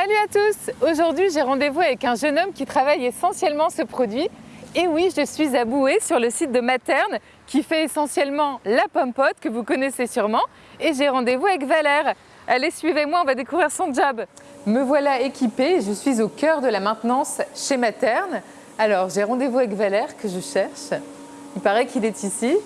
Salut à tous Aujourd'hui, j'ai rendez-vous avec un jeune homme qui travaille essentiellement ce produit. Et oui, je suis à Boué sur le site de Materne qui fait essentiellement la pomme pote que vous connaissez sûrement. Et j'ai rendez-vous avec Valère. Allez, suivez-moi, on va découvrir son job. Me voilà équipée, je suis au cœur de la maintenance chez Materne. Alors, j'ai rendez-vous avec Valère que je cherche. Il paraît qu'il est ici.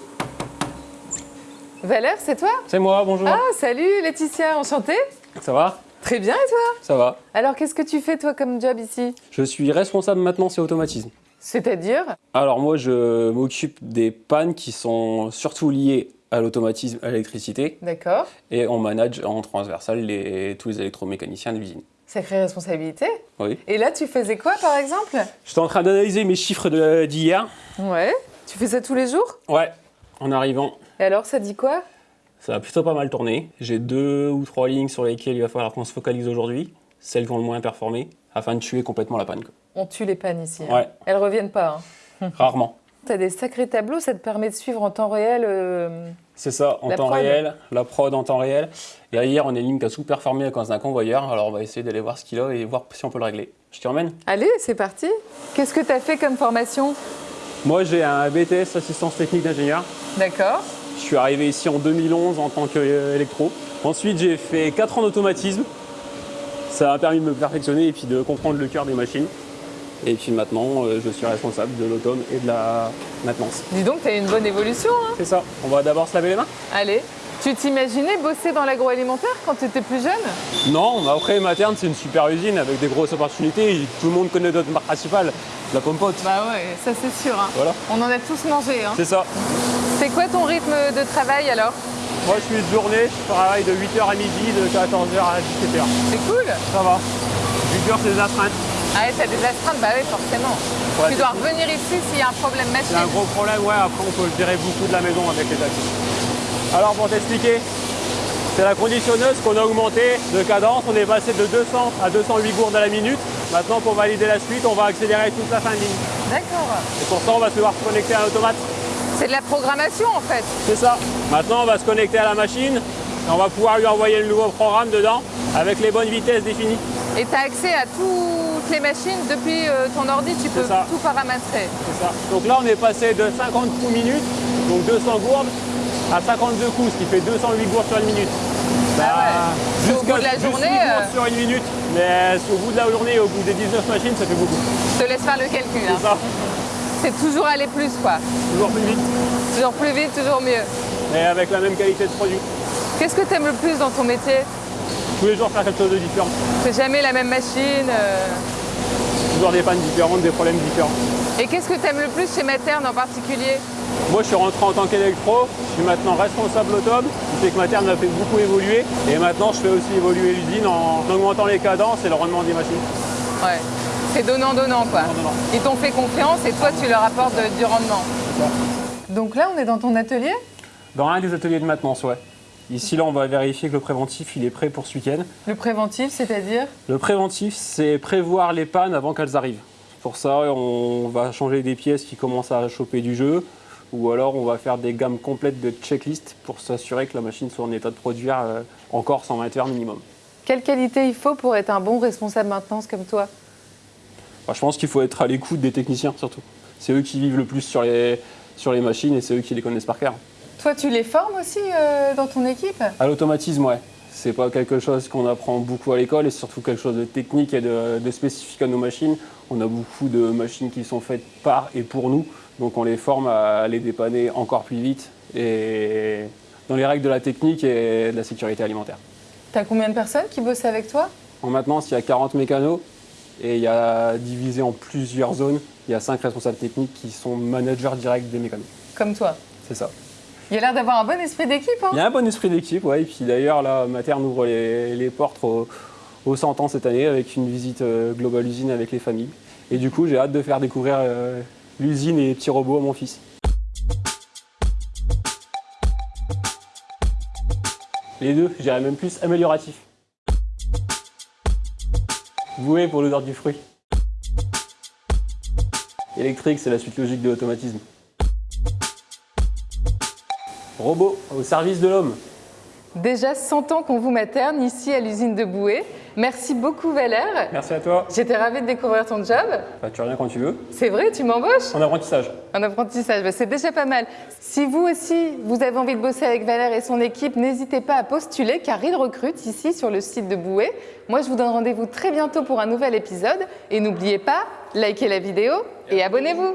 Valère, c'est toi? C'est moi, bonjour. Ah, salut Laetitia, enchantée. Ça va? Très bien, et toi Ça va. Alors, qu'est-ce que tu fais, toi, comme job ici Je suis responsable maintenance et automatisme. C'est-à-dire Alors moi, je m'occupe des pannes qui sont surtout liées à l'automatisme, à l'électricité, D'accord. et on manage en transversal les, tous les électromécaniciens de l'usine. Sacrée responsabilité. Oui. Et là, tu faisais quoi, par exemple J'étais en train d'analyser mes chiffres d'hier. Ouais. Tu fais ça tous les jours Ouais, en arrivant, Et alors, ça dit quoi ça a plutôt pas mal tourné. J'ai deux ou trois lignes sur lesquelles il va falloir qu'on se focalise aujourd'hui, celles qui ont le moins performé, afin de tuer complètement la panne. quoi. On tue les pannes ici. hein. Ouais, Elles reviennent pas. Hein. rarement. Tu as des sacrés tableaux, ça te permet de suivre en temps réel. euh, C'est ça, en La temps prod. réel, la prod en temps réel. Et hier, on a une ligne qui a sous-performé à cause d'un convoyeur, alors on va essayer d'aller voir ce qu'il a et voir si on peut le régler. Je t'y emmène Allez, c'est parti. Qu'est-ce que tu as fait comme formation? Moi, j'ai un BTS assistance technique d'ingénieur. D'accord. Je suis arrivé ici en 2011 en tant qu'électro. Ensuite, j'ai fait 4 ans d'automatisme. Ça m'a permis de me perfectionner et puis de comprendre le cœur des machines. Et puis maintenant, euh, je suis responsable de l'autome et de la maintenance. Dis donc, tu as une bonne évolution. Hein C'est ça. On va d'abord se laver les mains Allez. Tu t'imaginais bosser dans l'agroalimentaire quand tu étais plus jeune? Non, après, Materne, c'est une super usine avec des grosses opportunités. Tout le monde connaît notre marque principale, la pomme pote. Bah ouais, ça c'est sûr. hein. Voilà, On en a tous mangé. Hein. c'est ça. C'est quoi ton rythme de travail alors Moi, je suis de journée, je travaille de 8h à midi, de 14h à 17h. C'est cool. Ça va. Du dur, c'est des astreintes. Ah ouais, t'as des astreintes Bah oui, forcément. Ouais, tu dois cool. revenir ici s'il y a un problème C'est un machine. gros problème, ouais. Après, on peut gérer beaucoup de la maison avec les taxis. Alors, pour t'expliquer, c'est la conditionneuse qu'on a augmenté de cadence. On est passé de 200 à 208 gourdes à la minute. Maintenant, pour valider la suite, on va accélérer toute la fin de ligne. D'accord. Et pour ça, on va devoir se connecter à l'automate. C'est de la programmation en fait. C'est ça. Maintenant, on va se connecter à la machine et on va pouvoir lui envoyer le nouveau programme dedans avec les bonnes vitesses définies. Et tu as accès à toutes les machines depuis euh, ton ordi, tu peux ça. tout paramétrer. C'est ça. Donc là, on est passé de 50 coups minute, donc 200 gourdes, à 52 coups, ce qui fait 208 gourdes sur une minute. Bah, Ah ouais. C'est au bout de la journée, 18 gourdes euh, sur une minute, mais au bout de la journée, au bout des 19 machines, ça fait beaucoup. Je te laisse faire le calcul. hein. C'est ça. C'est toujours aller plus quoi. Toujours plus vite, Toujours plus vite, toujours mieux. mais avec la même qualité de produit. Qu'est-ce que tu aimes le plus dans ton métier? Tous les jours, faire quelque chose de différent. C'est jamais la même machine. euh. Toujours des pannes différentes, des problèmes différents. Et qu'est-ce que tu aimes le plus chez Materne en particulier? Moi, je suis rentré en tant qu'électro. Je suis maintenant responsable automne. Ce que ma terre m'a fait beaucoup évoluer. Et maintenant, je fais aussi évoluer l'usine en augmentant les cadences et le rendement des machines. Ouais. C'est donnant-donnant quoi. Ils t'ont fait confiance et toi tu leur apportes de- du rendement. Donc là on est dans ton atelier? Dans un des ateliers de maintenance, ouais. Ici, là, on va vérifier que le préventif, il est prêt pour ce week-end. Le préventif, c'est-à-dire? Le préventif, c'est prévoir les pannes avant qu'elles arrivent. Pour ça, on va changer des pièces qui commencent à choper du jeu. Ou alors, on va faire des gammes complètes de checklist pour s'assurer que la machine soit en état de produire euh, encore 120 heures minimum. Quelle qualité il faut pour être un bon responsable maintenance comme toi? Enfin, je pense qu'il faut être à l'écoute des techniciens surtout. C'est eux qui vivent le plus sur les, sur les machines et c'est eux qui les connaissent par cœur. Toi tu les formes aussi euh, dans ton équipe? À l'automatisme, ouais. C'est pas quelque chose qu'on apprend beaucoup à l'école et surtout quelque chose de technique et de, de spécifique à nos machines. On a beaucoup de machines qui sont faites par et pour nous, donc on les forme à les dépanner encore plus vite et dans les règles de la technique et de la sécurité alimentaire. T'as combien de personnes qui bossent avec toi? En maintenance, il y a 40 mécanos et il y a divisé en plusieurs zones. Il y a 5 responsables techniques qui sont managers directs des mécanos. Comme toi C'est ça. Il y a l'air d'avoir un bon esprit d'équipe. Hein Il y a un bon esprit d'équipe, ouais. Et puis d'ailleurs, là, Materne ouvre les, les portes au, au 100 ans cette année avec une visite euh, globale usine avec les familles. Et du coup, j'ai hâte de faire découvrir euh, l'usine et les petits robots à mon fils. Les deux, je dirais même plus amélioratif. Voué pour l'odeur du fruit. Électrique, c'est la suite logique de l'automatisme. Robot au service de l'homme. Déjà 100 ans qu'on vous materne ici à l'usine de Boué. Merci beaucoup Valère. Merci à toi. J'étais ravie de découvrir ton job. Bah, tu reviens quand tu veux. C'est vrai, tu m'embauches En apprentissage. En apprentissage, bah, c'est déjà pas mal. Si vous aussi, vous avez envie de bosser avec Valère et son équipe, n'hésitez pas à postuler car il recrute ici sur le site de Bouet. Moi, je vous donne rendez-vous très bientôt pour un nouvel épisode. Et n'oubliez pas, likez la vidéo et abonnez-vous.